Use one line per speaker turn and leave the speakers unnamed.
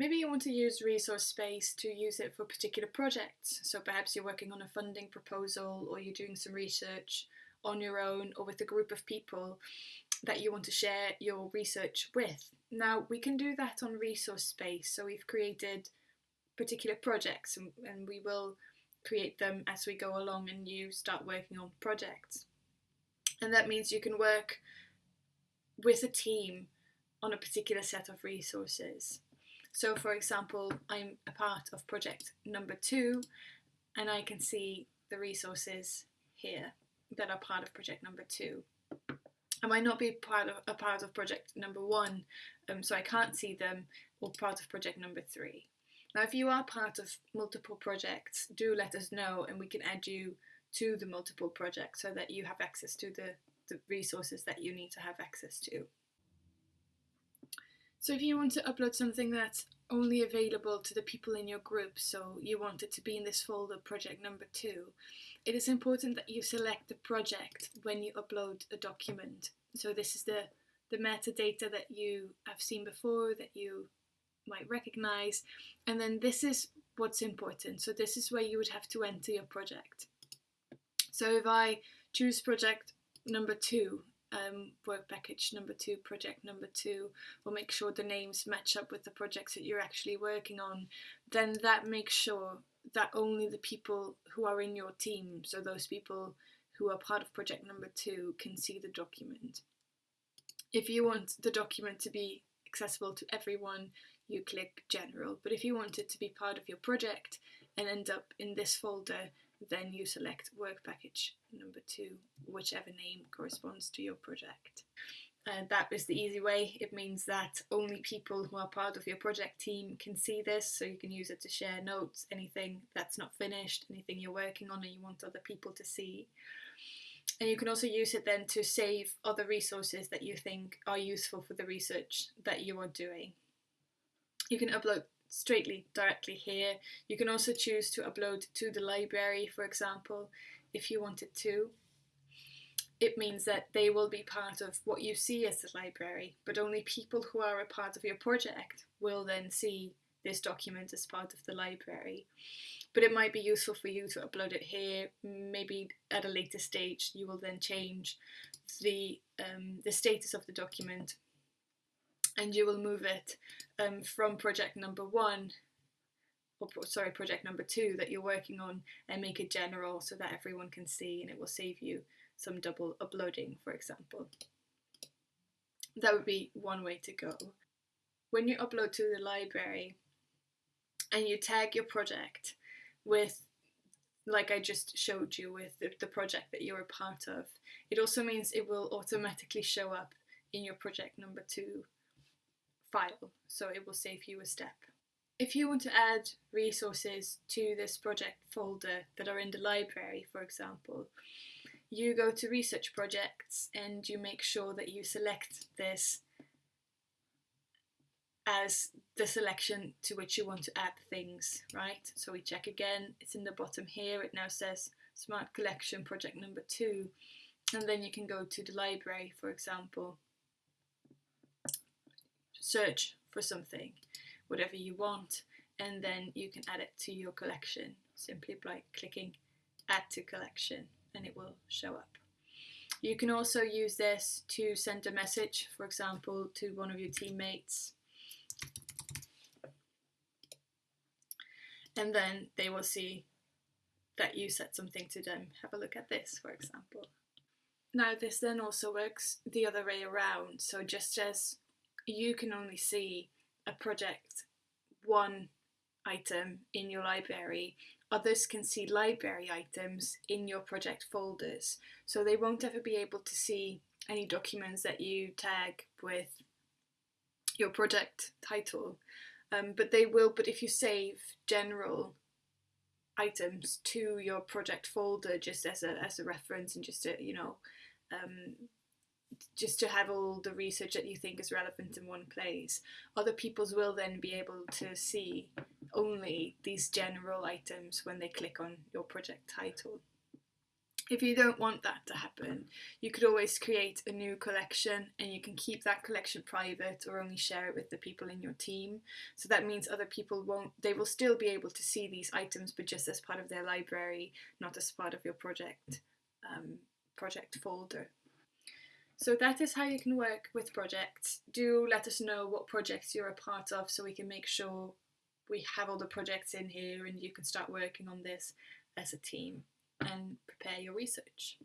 Maybe you want to use ResourceSpace to use it for particular projects. So perhaps you're working on a funding proposal or you're doing some research on your own or with a group of people that you want to share your research with. Now we can do that on ResourceSpace. So we've created particular projects and, and we will create them as we go along and you start working on projects. And that means you can work with a team on a particular set of resources. So for example, I'm a part of project number two and I can see the resources here that are part of project number two. I might not be part of a part of project number one, um, so I can't see them, or part of project number three. Now, if you are part of multiple projects, do let us know and we can add you to the multiple projects so that you have access to the, the resources that you need to have access to. So if you want to upload something that's only available to the people in your group, so you want it to be in this folder, project number two, it is important that you select the project when you upload a document. So this is the, the metadata that you have seen before, that you might recognize, and then this is what's important. So this is where you would have to enter your project. So if I choose project number two, um, work package number two, project number two, or make sure the names match up with the projects that you're actually working on, then that makes sure that only the people who are in your team, so those people who are part of project number two, can see the document. If you want the document to be accessible to everyone, you click general. But if you want it to be part of your project and end up in this folder, then you select work package number two, whichever name corresponds to your project. And that is the easy way. It means that only people who are part of your project team can see this, so you can use it to share notes, anything that's not finished, anything you're working on and you want other people to see. And you can also use it then to save other resources that you think are useful for the research that you are doing. You can upload straightly directly here. You can also choose to upload to the library, for example, if you wanted to. It means that they will be part of what you see as the library, but only people who are a part of your project will then see this document as part of the library. But it might be useful for you to upload it here. Maybe at a later stage you will then change the, um, the status of the document and you will move it um, from project number one or sorry project number two that you're working on and make it general so that everyone can see and it will save you some double uploading for example. That would be one way to go. When you upload to the library and you tag your project with like I just showed you with the, the project that you're a part of it also means it will automatically show up in your project number two file, so it will save you a step. If you want to add resources to this project folder that are in the library, for example, you go to research projects and you make sure that you select this as the selection to which you want to add things, right? So we check again, it's in the bottom here, it now says Smart Collection project number two, and then you can go to the library, for example, search for something, whatever you want, and then you can add it to your collection simply by clicking add to collection and it will show up. You can also use this to send a message, for example, to one of your teammates. And then they will see that you said something to them. Have a look at this, for example. Now this then also works the other way around. So just as you can only see a project one item in your library. Others can see library items in your project folders, so they won't ever be able to see any documents that you tag with your project title. Um, but they will, but if you save general items to your project folder just as a, as a reference and just to, you know, um, just to have all the research that you think is relevant in one place. Other peoples will then be able to see only these general items when they click on your project title. If you don't want that to happen, you could always create a new collection and you can keep that collection private or only share it with the people in your team. So that means other people won't, they will still be able to see these items, but just as part of their library, not as part of your project, um, project folder. So that is how you can work with projects. Do let us know what projects you're a part of so we can make sure we have all the projects in here and you can start working on this as a team and prepare your research.